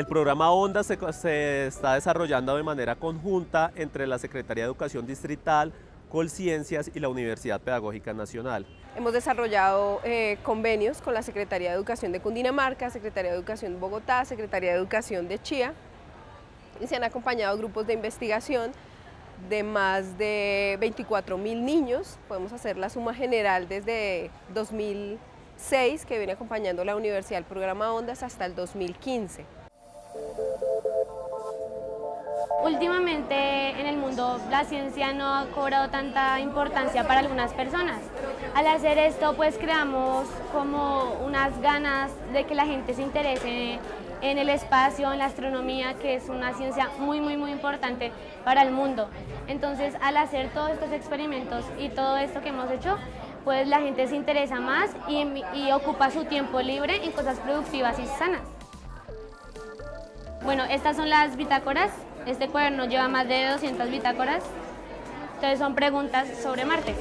El programa ONDA se, está desarrollando de manera conjunta entre la Secretaría de Educación Distrital, Colciencias y la Universidad Pedagógica Nacional. Hemos desarrollado eh, convenios con la Secretaría de Educación de Cundinamarca, Secretaría de Educación de Bogotá, Secretaría de Educación de Chía y se han acompañado grupos de investigación de más de 24 mil niños. Podemos hacer la suma general desde 2006 que viene acompañando la Universidad el programa ONDAS hasta el 2015. Últimamente en el mundo la ciencia no ha cobrado tanta importancia para algunas personas. Al hacer esto pues creamos como unas ganas de que la gente se interese en el espacio, en la astronomía, que es una ciencia muy muy muy importante para el mundo. Entonces al hacer todos estos experimentos y todo esto que hemos hecho, pues la gente se interesa más y, y ocupa su tiempo libre en cosas productivas y sanas. Bueno, estas son las bitácoras este cuaderno lleva más de 200 bitácoras, entonces son preguntas sobre Marte.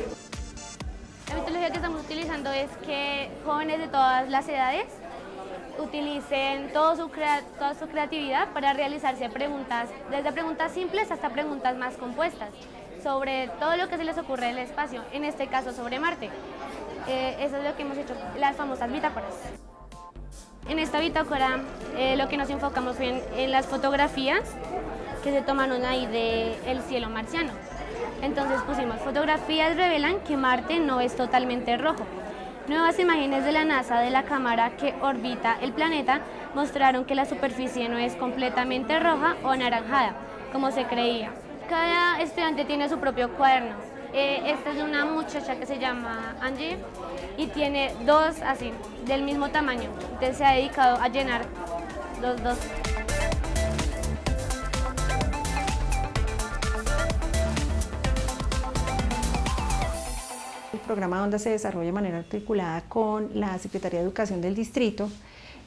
La metodología que estamos utilizando es que jóvenes de todas las edades utilicen toda su creatividad para realizarse preguntas, desde preguntas simples hasta preguntas más compuestas, sobre todo lo que se les ocurre en el espacio, en este caso sobre Marte. Eh, eso es lo que hemos hecho, las famosas bitácoras. En esta bitácora eh, lo que nos enfocamos fue en las fotografías que se tomaron ahí del cielo marciano. Entonces pusimos fotografías revelan que Marte no es totalmente rojo. Nuevas imágenes de la NASA de la cámara que orbita el planeta mostraron que la superficie no es completamente roja o anaranjada, como se creía. Cada estudiante tiene su propio cuaderno. Eh, esta es una muchacha que se llama Angie y tiene dos así, del mismo tamaño. Entonces se ha dedicado a llenar los dos. programa ONDA se desarrolla de manera articulada con la Secretaría de Educación del Distrito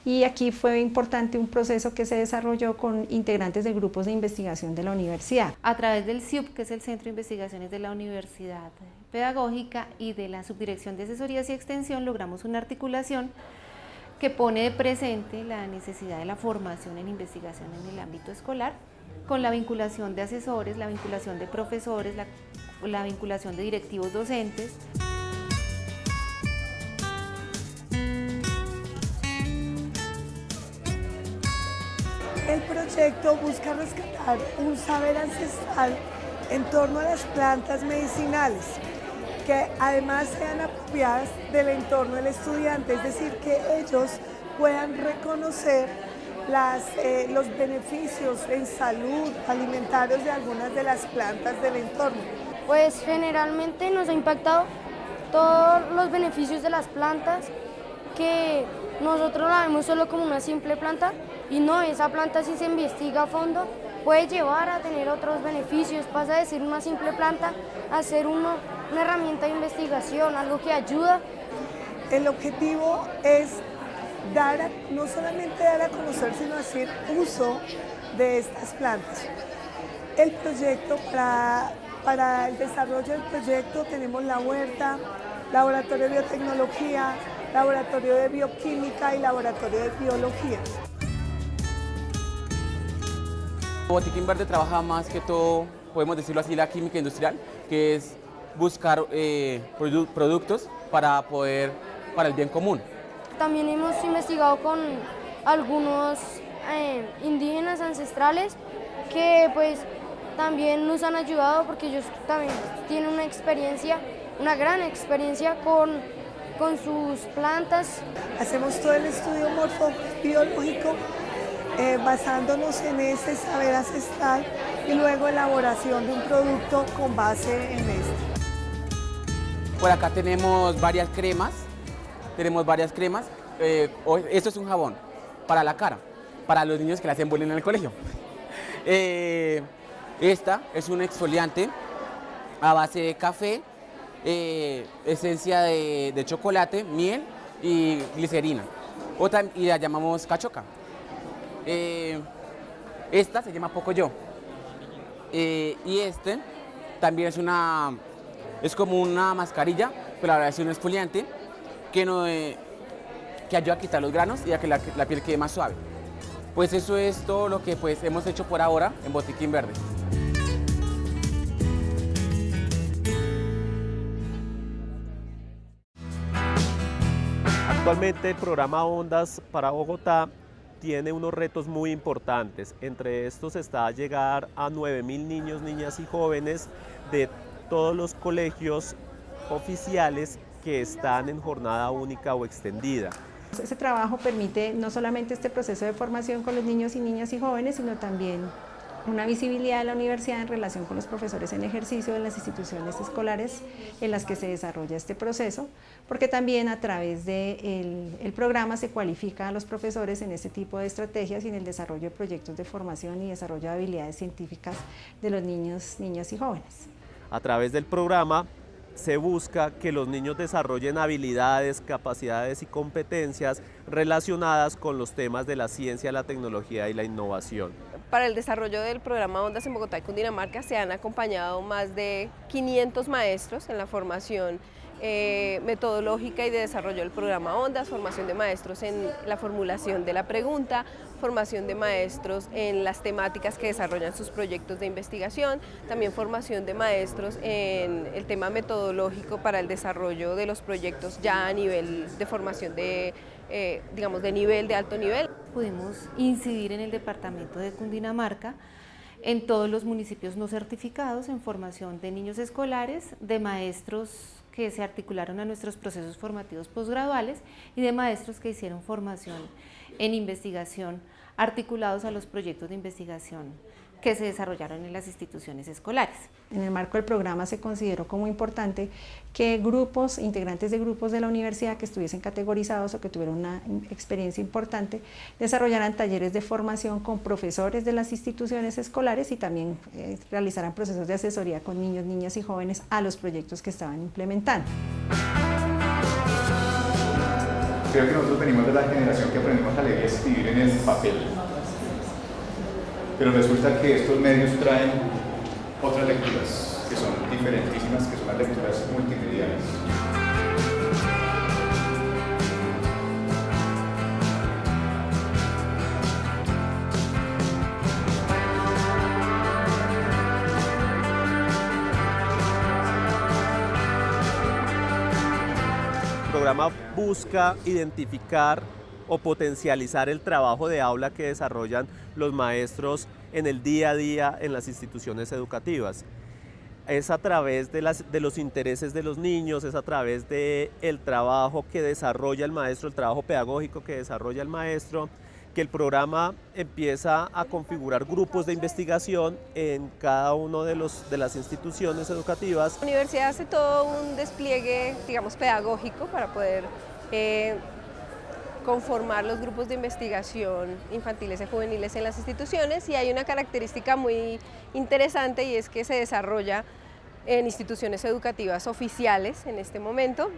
y aquí fue importante un proceso que se desarrolló con integrantes de grupos de investigación de la universidad. A través del CIUP, que es el Centro de Investigaciones de la Universidad Pedagógica y de la Subdirección de Asesorías y Extensión, logramos una articulación que pone de presente la necesidad de la formación en investigación en el ámbito escolar, con la vinculación de asesores, la vinculación de profesores, la, la vinculación de directivos docentes. Proyecto busca rescatar un saber ancestral en torno a las plantas medicinales, que además sean apropiadas del entorno del estudiante, es decir, que ellos puedan reconocer las, eh, los beneficios en salud alimentarios de algunas de las plantas del entorno. Pues generalmente nos ha impactado todos los beneficios de las plantas que nosotros la vemos solo como una simple planta y no, esa planta si se investiga a fondo puede llevar a tener otros beneficios, pasa de ser una simple planta a ser una herramienta de investigación, algo que ayuda. El objetivo es dar no solamente dar a conocer, sino hacer uso de estas plantas. El proyecto, para, para el desarrollo del proyecto tenemos la huerta, laboratorio de biotecnología, laboratorio de bioquímica y laboratorio de biología. Botiquín Verde trabaja más que todo, podemos decirlo así, la química industrial, que es buscar eh, productos para poder, para el bien común. También hemos investigado con algunos eh, indígenas ancestrales que pues también nos han ayudado porque ellos también tienen una experiencia, una gran experiencia con con sus plantas. Hacemos todo el estudio morfobiológico eh, basándonos en ese saber ancestral y luego elaboración de un producto con base en este. Por acá tenemos varias cremas, tenemos varias cremas. Eh, esto es un jabón para la cara, para los niños que le hacen bullying en el colegio. Eh, esta es un exfoliante a base de café, esencia de, chocolate, miel y glicerina. Otra, y la llamamos cachoca. Eh, esta se llama Pocoyo. Eh, y este también es una es como una mascarilla, pero ahora es un exfoliante que, no, que ayuda a quitar los granos y a que la, la piel quede más suave. Pues eso es todo lo que pues, hemos hecho por ahora en Botiquín Verde. Actualmente el programa Ondas para Bogotá tiene unos retos muy importantes. Entre estos está llegar a 9.000 niños, niñas y jóvenes de todos los colegios oficiales que están en jornada única o extendida. Ese trabajo permite no solamente este proceso de formación con los niños y niñas y jóvenes, sino también una visibilidad de la universidad en relación con los profesores en ejercicio de las instituciones escolares en las que se desarrolla este proceso, porque también a través del el programa se cualifica a los profesores en este tipo de estrategias y en el desarrollo de proyectos de formación y desarrollo de habilidades científicas de los niños, niñas y jóvenes. A través del programa se busca que los niños desarrollen habilidades, capacidades y competencias relacionadas con los temas de la ciencia, la tecnología y la innovación. Para el desarrollo del programa Ondas en Bogotá y Cundinamarca se han acompañado más de 500 maestros en la formación eh, metodológica y de desarrollo del programa Ondas, formación de maestros en la formulación de la pregunta, formación de maestros en las temáticas que desarrollan sus proyectos de investigación, también formación de maestros en el tema metodológico para el desarrollo de los proyectos ya a nivel de formación de, eh, digamos, de nivel, de alto nivel. Pudimos incidir en el departamento de Cundinamarca en todos los municipios no certificados en formación de niños escolares, de maestros que se articularon a nuestros procesos formativos posgraduales y de maestros que hicieron formación en investigación articulados a los proyectos de investigación que se desarrollaron en las instituciones escolares. En el marco del programa se consideró como importante que grupos, integrantes de grupos de la universidad que estuviesen categorizados o que tuvieran una experiencia importante, desarrollaran talleres de formación con profesores de las instituciones escolares y también eh, realizaran procesos de asesoría con niños, niñas y jóvenes a los proyectos que estaban implementando. Creo que nosotros venimos de la generación que aprendimos a leer y escribir en el papel pero resulta que estos medios traen otras lecturas que son diferentísimas, que son las lecturas multimediales. El programa busca identificar o potencializar el trabajo de aula que desarrollan los maestros en el día a día en las instituciones educativas. Es a través de, las, de los intereses de los niños, es a través del el trabajo que desarrolla el maestro, el trabajo pedagógico que desarrolla el maestro, que el programa empieza a configurar grupos de investigación en cada uno de, de las instituciones educativas. La universidad hace todo un despliegue, digamos, pedagógico para poder eh, conformar los grupos de investigación infantiles y juveniles en las instituciones y hay una característica muy interesante y es que se desarrolla en instituciones educativas oficiales en este momento.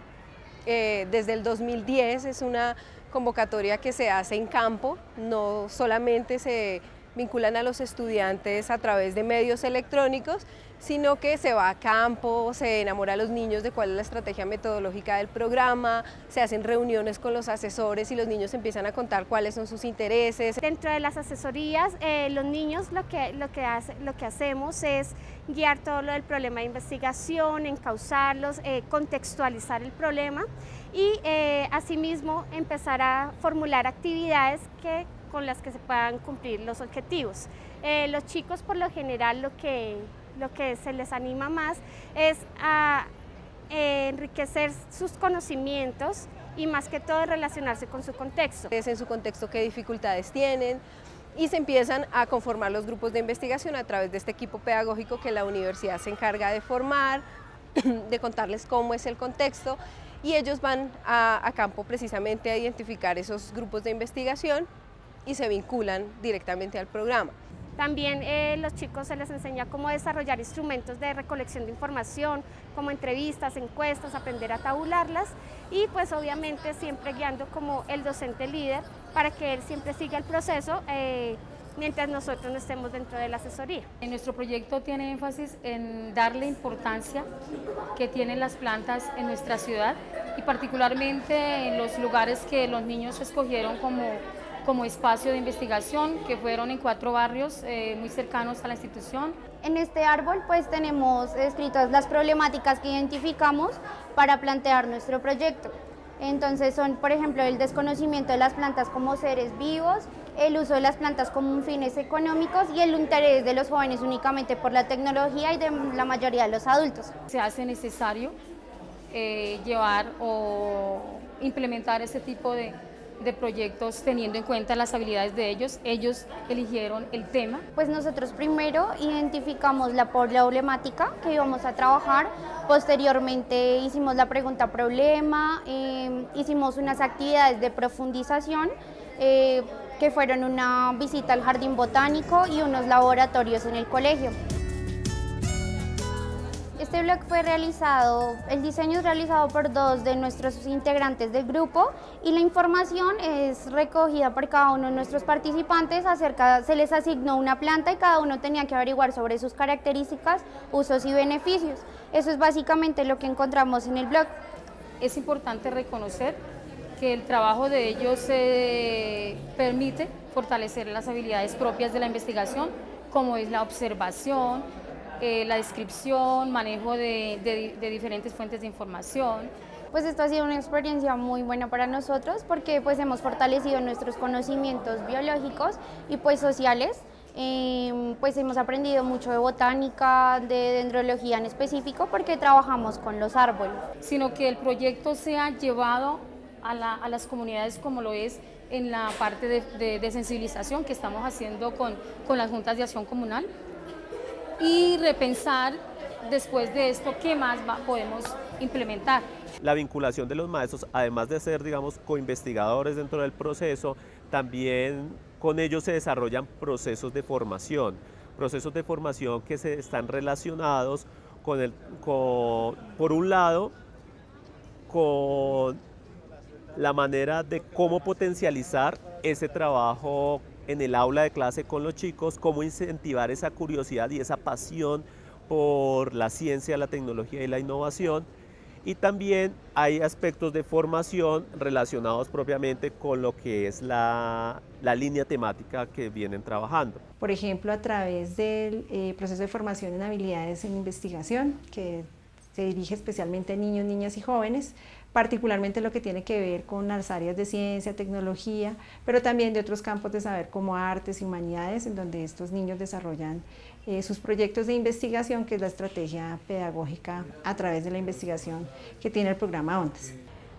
Eh, desde el 2010 es una convocatoria que se hace en campo, no solamente se vinculan a los estudiantes a través de medios electrónicos, sino que se va a campo, se enamora a los niños de cuál es la estrategia metodológica del programa, se hacen reuniones con los asesores y los niños empiezan a contar cuáles son sus intereses. Dentro de las asesorías, eh, los niños lo que, lo, que hace, lo que hacemos es guiar todo lo del problema de investigación, encauzarlos, eh, contextualizar el problema y eh, asimismo empezar a formular actividades que con las que se puedan cumplir los objetivos. Eh, los chicos por lo general lo que, lo que se les anima más es a eh, enriquecer sus conocimientos y más que todo relacionarse con su contexto. Es en su contexto qué dificultades tienen y se empiezan a conformar los grupos de investigación a través de este equipo pedagógico que la universidad se encarga de formar, de contarles cómo es el contexto y ellos van a campo precisamente a identificar esos grupos de investigación y se vinculan directamente al programa. También eh, los chicos se les enseña cómo desarrollar instrumentos de recolección de información, como entrevistas, encuestas, aprender a tabularlas y pues obviamente siempre guiando como el docente líder para que él siempre siga el proceso eh, mientras nosotros no estemos dentro de la asesoría. En nuestro proyecto tiene énfasis en darle importancia que tienen las plantas en nuestra ciudad y particularmente en los lugares que los niños escogieron como como espacio de investigación, que fueron en cuatro barrios eh, muy cercanos a la institución. En este árbol pues tenemos escritas las problemáticas que identificamos para plantear nuestro proyecto. Entonces son, por ejemplo, el desconocimiento de las plantas como seres vivos, el uso de las plantas como fines económicos y el interés de los jóvenes únicamente por la tecnología y de la mayoría de los adultos. Se hace necesario eh, llevar o implementar este tipo de, de proyectos teniendo en cuenta las habilidades de ellos. Ellos eligieron el tema. Pues nosotros primero identificamos la problemática que íbamos a trabajar, posteriormente hicimos la pregunta problema, eh, hicimos unas actividades de profundización eh, que fueron una visita al jardín botánico y unos laboratorios en el colegio. Este blog fue realizado, el diseño es realizado por dos de nuestros integrantes del grupo y la información es recogida por cada uno de nuestros participantes acerca, se les asignó una planta y cada uno tenía que averiguar sobre sus características, usos y beneficios. Eso es básicamente lo que encontramos en el blog. Es importante reconocer que el trabajo de ellos eh, permite fortalecer las habilidades propias de la investigación, como es la observación, eh, la descripción, manejo de, diferentes fuentes de información. Pues esto ha sido una experiencia muy buena para nosotros porque pues hemos fortalecido nuestros conocimientos biológicos y pues sociales. Em, pues hemos aprendido mucho de botánica, de dendrología en específico porque trabajamos con los árboles. Sino que el proyecto sea llevado a, las comunidades como lo es en la parte de, sensibilización que estamos haciendo con, con las juntas de acción comunal y repensar después de esto qué más podemos implementar. La vinculación de los maestros, además de ser, digamos, coinvestigadores dentro del proceso, también con ellos se desarrollan procesos de formación, procesos de formación que se están relacionados con el, con, por un lado, con la manera de cómo potencializar ese trabajo en el aula de clase con los chicos, cómo incentivar esa curiosidad y esa pasión por la ciencia, la tecnología y la innovación. Y también hay aspectos de formación relacionados propiamente con lo que es la, línea temática que vienen trabajando. Por ejemplo, a través del eh, proceso de formación en habilidades en investigación, que se dirige especialmente a niños, niñas y jóvenes, particularmente lo que tiene que ver con las áreas de ciencia, tecnología, pero también de otros campos de saber como artes y humanidades, en donde estos niños desarrollan eh, sus proyectos de investigación, que es la estrategia pedagógica a través de la investigación que tiene el programa ONDAS.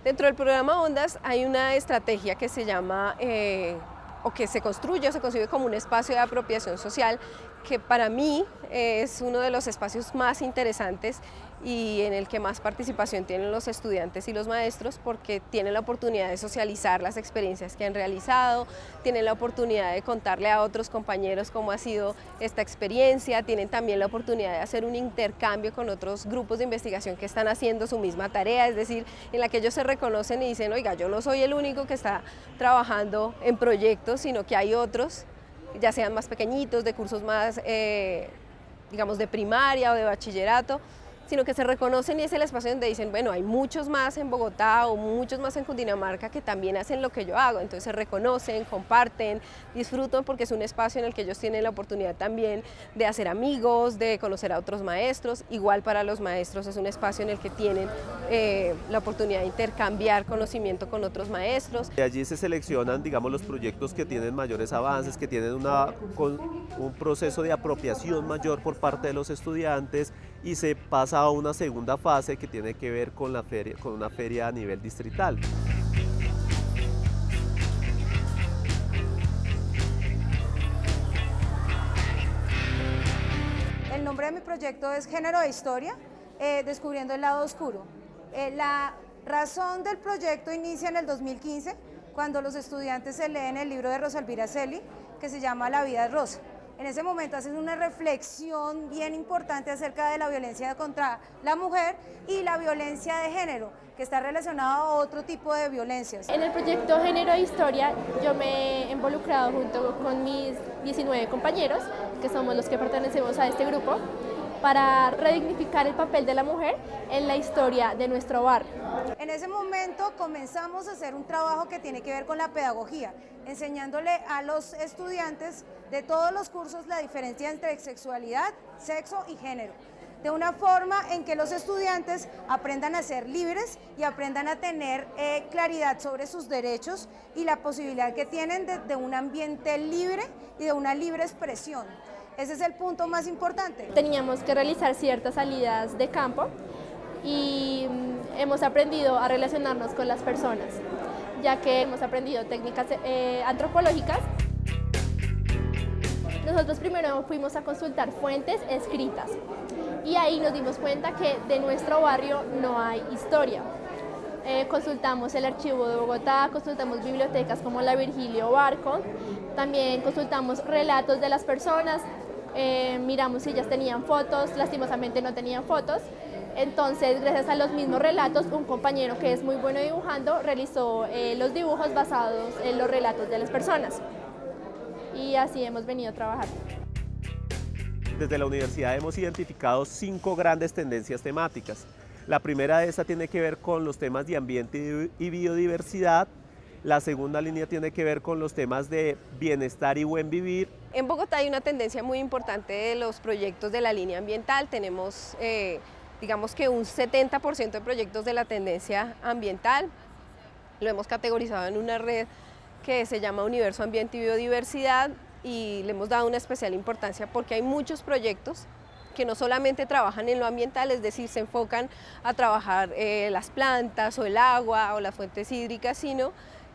Dentro del programa ONDAS hay una estrategia que se llama, eh, o que se construye o se concibe como un espacio de apropiación social, que para mí es uno de los espacios más interesantes y en el que más participación tienen los estudiantes y los maestros porque tienen la oportunidad de socializar las experiencias que han realizado, tienen la oportunidad de contarle a otros compañeros cómo ha sido esta experiencia, tienen también la oportunidad de hacer un intercambio con otros grupos de investigación que están haciendo su misma tarea, es decir, en la que ellos se reconocen y dicen, oiga, yo no soy el único que está trabajando en proyectos, sino que hay otros, ya sean más pequeñitos, de cursos más, eh, digamos, de primaria o de bachillerato, sino que se reconocen y es el espacio donde dicen, bueno, hay muchos más en Bogotá o muchos más en Cundinamarca que también hacen lo que yo hago, entonces se reconocen, comparten, disfrutan porque es un espacio en el que ellos tienen la oportunidad también de hacer amigos, de conocer a otros maestros, igual para los maestros es un espacio en el que tienen eh, la oportunidad de intercambiar conocimiento con otros maestros. De allí se seleccionan, digamos, los proyectos que tienen mayores avances, que tienen una, un proceso de apropiación mayor por parte de los estudiantes y se pasa a una segunda fase que tiene que ver con, la feria, con una feria a nivel distrital. El nombre de mi proyecto es Género de Historia, eh, descubriendo el lado oscuro. Eh, la razón del proyecto inicia en el 2015, cuando los estudiantes se leen el libro de Rosalvira Celi, que se llama La vida es rosa en ese momento hacen una reflexión bien importante acerca de la violencia contra la mujer y la violencia de género, que está relacionada a otro tipo de violencias. En el proyecto Género e Historia yo me he involucrado junto con mis 19 compañeros, que somos los que pertenecemos a este grupo, para redignificar el papel de la mujer en la historia de nuestro barrio. En ese momento comenzamos a hacer un trabajo que tiene que ver con la pedagogía, enseñándole a los estudiantes de todos los cursos la diferencia entre sexualidad, sexo y género de una forma en que los estudiantes aprendan a ser libres y aprendan a tener eh, claridad sobre sus derechos y la posibilidad que tienen de, de un ambiente libre y de una libre expresión. Ese es el punto más importante. Teníamos que realizar ciertas salidas de campo y mm, hemos aprendido a relacionarnos con las personas, ya que hemos aprendido técnicas eh, antropológicas. Nosotros primero fuimos a consultar fuentes escritas y ahí nos dimos cuenta que de nuestro barrio no hay historia. Eh, consultamos el archivo de Bogotá, consultamos bibliotecas como la Virgilio Barco, también consultamos relatos de las personas, eh, miramos si ellas tenían fotos, lastimosamente no tenían fotos, entonces, gracias a los mismos relatos, un compañero que es muy bueno dibujando realizó eh, los dibujos basados en los relatos de las personas. Y así hemos venido trabajando. Desde la universidad hemos identificado cinco grandes tendencias temáticas. La primera de estas tiene que ver con los temas de ambiente y biodiversidad, la segunda línea tiene que ver con los temas de bienestar y buen vivir. En Bogotá hay una tendencia muy importante de los proyectos de la línea ambiental. Tenemos, eh, digamos que un 70% de proyectos de la tendencia ambiental. Lo hemos categorizado en una red que se llama Universo Ambiente y Biodiversidad y le hemos dado una especial importancia porque hay muchos proyectos que no solamente trabajan en lo ambiental, es decir, se enfocan a trabajar eh, las plantas o el agua o las fuentes hídricas, sino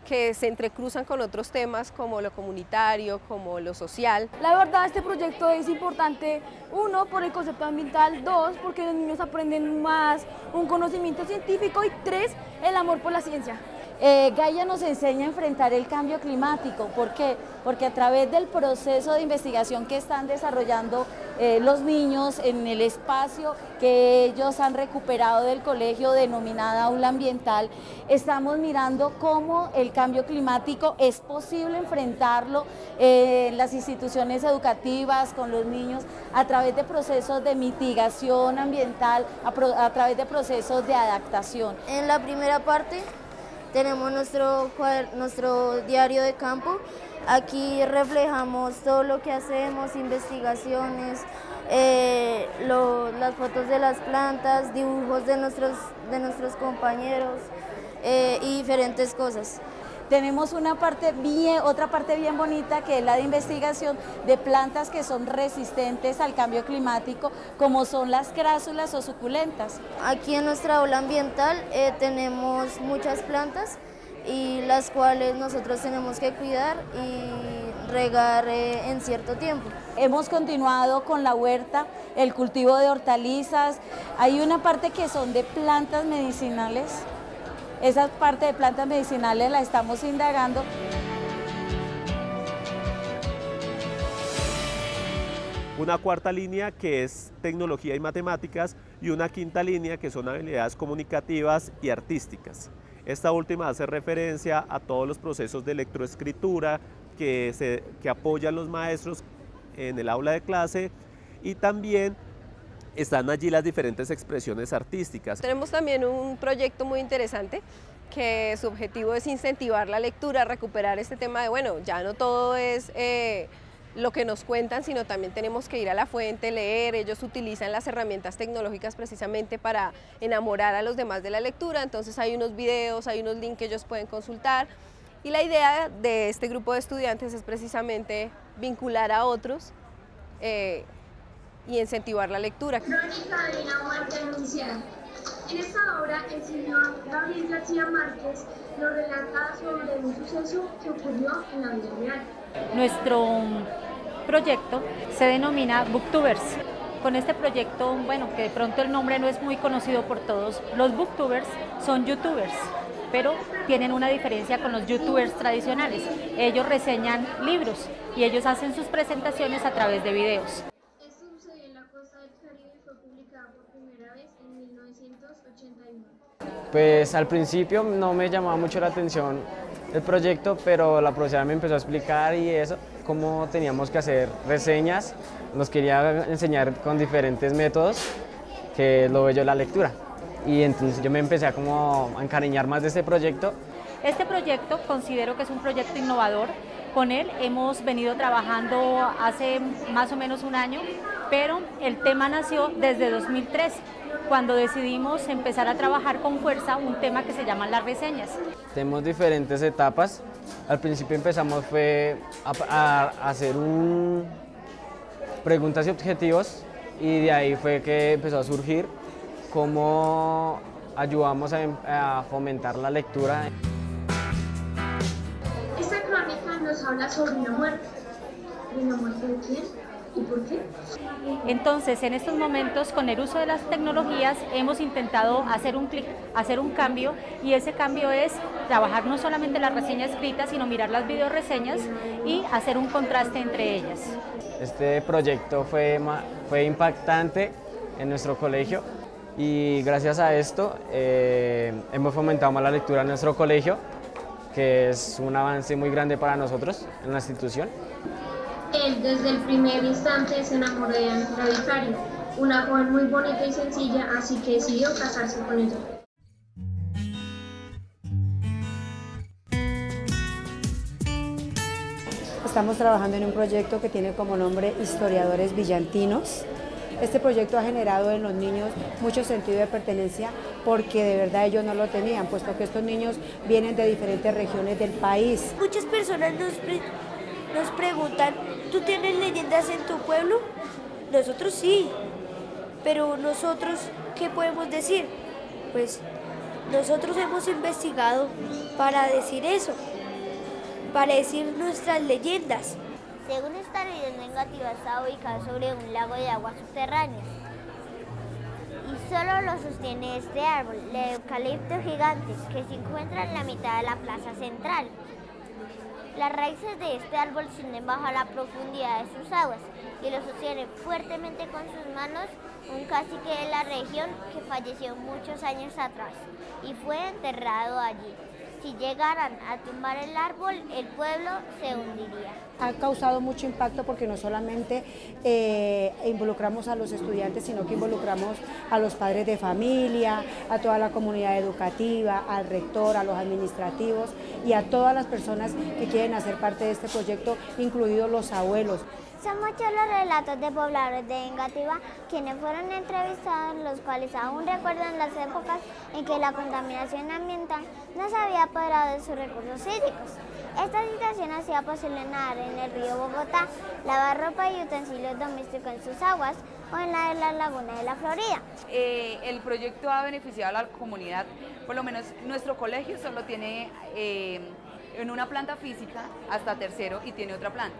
que se entrecruzan con otros temas como lo comunitario, como lo social. La verdad este proyecto es importante, uno, por el concepto ambiental, dos, porque los niños aprenden más un conocimiento científico y tres, el amor por la ciencia. Eh, Gaia nos enseña a enfrentar el cambio climático. ¿Por qué? Porque a través del proceso de investigación que están desarrollando eh, los niños en el espacio que ellos han recuperado del colegio denominada aula ambiental, estamos mirando cómo el cambio climático es posible enfrentarlo eh, en las instituciones educativas, con los niños, a través de procesos de mitigación ambiental, a, a través de procesos de adaptación. En la primera parte tenemos nuestro, nuestro diario de campo. Aquí reflejamos todo lo que hacemos, investigaciones, eh, las fotos de las plantas, dibujos de nuestros, de nuestros compañeros eh, y diferentes cosas tenemos una parte bien, otra parte bien bonita que es la de investigación de plantas que son resistentes al cambio climático, como son las crásulas o suculentas. Aquí en nuestra aula ambiental eh, tenemos muchas plantas y las cuales nosotros tenemos que cuidar y regar eh, en cierto tiempo. Hemos continuado con la huerta, el cultivo de hortalizas, hay una parte que son de plantas medicinales esa parte de plantas medicinales la estamos indagando. Una cuarta línea que es tecnología y matemáticas y una quinta línea que son habilidades comunicativas y artísticas. Esta última hace referencia a todos los procesos de electroescritura que, se, que apoyan los maestros en el aula de clase y también están allí las diferentes expresiones artísticas. Tenemos también un proyecto muy interesante que su objetivo es incentivar la lectura, recuperar este tema de, bueno, ya no todo es eh, lo que nos cuentan, sino también tenemos que ir a la fuente, leer, ellos utilizan las herramientas tecnológicas precisamente para enamorar a los demás de la lectura, entonces hay unos videos, hay unos links que ellos pueden consultar, y la idea de este grupo de estudiantes es precisamente vincular a otros eh, y incentivar la lectura. Crónica de una muerte anunciada. En esta obra, el señor Gabriel García Márquez nos relata sobre un suceso que ocurrió en la vida real. Nuestro proyecto se denomina Booktubers. Con este proyecto, bueno, que de pronto el nombre no es muy conocido por todos, los Booktubers son youtubers pero tienen una diferencia con los youtubers tradicionales. Ellos reseñan libros y ellos hacen sus presentaciones a través de videos. Pues al principio no me llamaba mucho la atención el proyecto, pero la profesora me empezó a explicar y eso, cómo teníamos que hacer reseñas, nos quería enseñar con diferentes métodos, que lo bello la lectura. Y entonces yo me empecé a como a encariñar más de este proyecto. Este proyecto considero que es un proyecto innovador. Con él hemos venido trabajando hace más o menos un año, pero el tema nació desde 2003 cuando decidimos empezar a trabajar con fuerza un tema que se llama las reseñas. Tenemos diferentes etapas. Al principio empezamos fue a, hacer un preguntas y objetivos y de ahí fue que empezó a surgir cómo ayudamos a, a fomentar la lectura. Esta crónica nos habla sobre una muerte. ¿De la muerte de quién? ¿Y por qué? Entonces, en estos momentos, con el uso de las tecnologías, hemos intentado hacer un clic, hacer un cambio, y ese cambio es trabajar no solamente la reseña escrita, sino mirar las videoreseñas y hacer un contraste entre ellas. Este proyecto fue, fue impactante en nuestro colegio y gracias a esto eh, hemos fomentado más la lectura en nuestro colegio, que es un avance muy grande para nosotros en la institución. Él desde el primer instante se enamoró de Ángela Vicario, una joven muy bonita y sencilla, así que decidió casarse con ella. Estamos trabajando en un proyecto que tiene como nombre Historiadores Villantinos. Este proyecto ha generado en los niños mucho sentido de pertenencia porque de verdad ellos no lo tenían, puesto que estos niños vienen de diferentes regiones del país. Muchas personas nos nos preguntan, ¿tú tienes leyendas en tu pueblo? Nosotros sí, pero nosotros, ¿qué podemos decir? Pues nosotros hemos investigado para decir eso, para decir nuestras leyendas. Según esta leyenda negativa está ubicada sobre un lago de agua subterránea y solo lo sostiene este árbol, el eucalipto gigante, que se encuentra en la mitad de la plaza central. Las raíces de este árbol ascienden bajo la profundidad de sus aguas y lo sostiene fuertemente con sus manos un cacique de la región que falleció muchos años atrás y fue enterrado allí. Si llegaran a tumbar el árbol, el pueblo se hundiría. Ha causado mucho impacto porque no solamente eh, involucramos a los estudiantes, sino que involucramos a los padres de familia, a toda la comunidad educativa, al rector, a los administrativos y a todas las personas que quieren hacer parte de este proyecto, incluidos los abuelos. Son muchos los relatos de pobladores de Engativá quienes fueron entrevistados, los cuales aún recuerdan las épocas en que la contaminación ambiental no se había apoderado de sus recursos hídricos. Esta situación hacía posible nadar en el río Bogotá, lavar ropa y utensilios domésticos en sus aguas o en la de la laguna de la Florida. Eh, el proyecto ha beneficiado a la comunidad, por lo menos nuestro colegio solo tiene eh, en una planta física hasta tercero y tiene otra planta.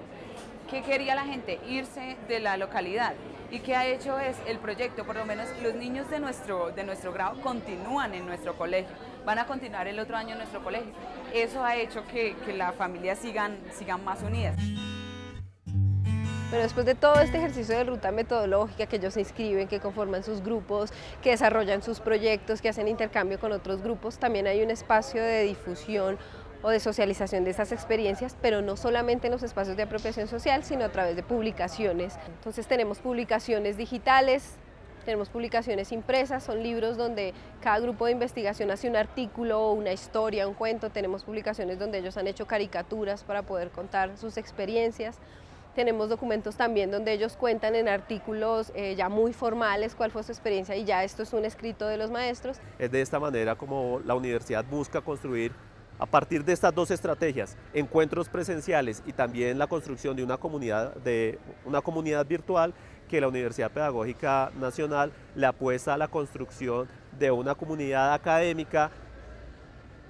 ¿Qué quería la gente? Irse de la localidad. ¿Y qué ha hecho es el proyecto? Por lo menos los niños de nuestro, de nuestro grado continúan en nuestro colegio, van a continuar el otro año en nuestro colegio. Eso ha hecho que, que las familias sigan, sigan más unidas. Pero después de todo este ejercicio de ruta metodológica, que ellos se inscriben, que conforman sus grupos, que desarrollan sus proyectos, que hacen intercambio con otros grupos, también hay un espacio de difusión o de socialización de esas experiencias, pero no solamente en los espacios de apropiación social, sino a través de publicaciones. Entonces tenemos publicaciones digitales, tenemos publicaciones impresas, son libros donde cada grupo de investigación hace un artículo, una historia, un cuento, tenemos publicaciones donde ellos han hecho caricaturas para poder contar sus experiencias, tenemos documentos también donde ellos cuentan en artículos eh, ya muy formales cuál fue su experiencia y ya esto es un escrito de los maestros. Es de esta manera como la universidad busca construir a partir de estas dos estrategias, encuentros presenciales y también la construcción de una comunidad, de una comunidad virtual, que la Universidad Pedagógica Nacional le apuesta a la construcción de una comunidad académica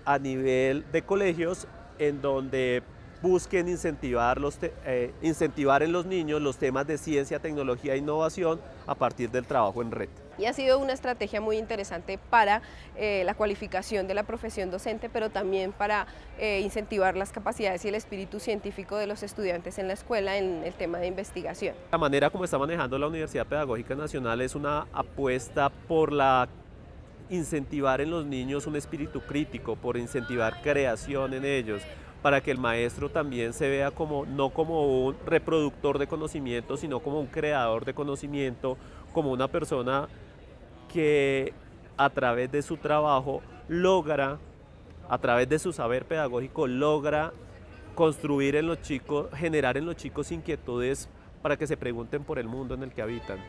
a nivel de colegios en donde busquen incentivar, los eh, incentivar en los niños los temas de ciencia, tecnología e innovación a partir del trabajo en red y ha sido una estrategia muy interesante para eh, la cualificación de la profesión docente, pero también para eh, incentivar las capacidades y el espíritu científico de los estudiantes en la escuela en el tema de investigación. La manera como está manejando la Universidad Pedagógica Nacional es una apuesta por la incentivar en los niños un espíritu crítico, por incentivar creación en ellos, para que el maestro también se vea como no como un reproductor de conocimiento, sino como un creador de conocimiento, como una persona que a través de su trabajo logra, a través de su saber pedagógico, logra construir en los chicos, generar en los chicos inquietudes para que se pregunten por el mundo en el que habitan.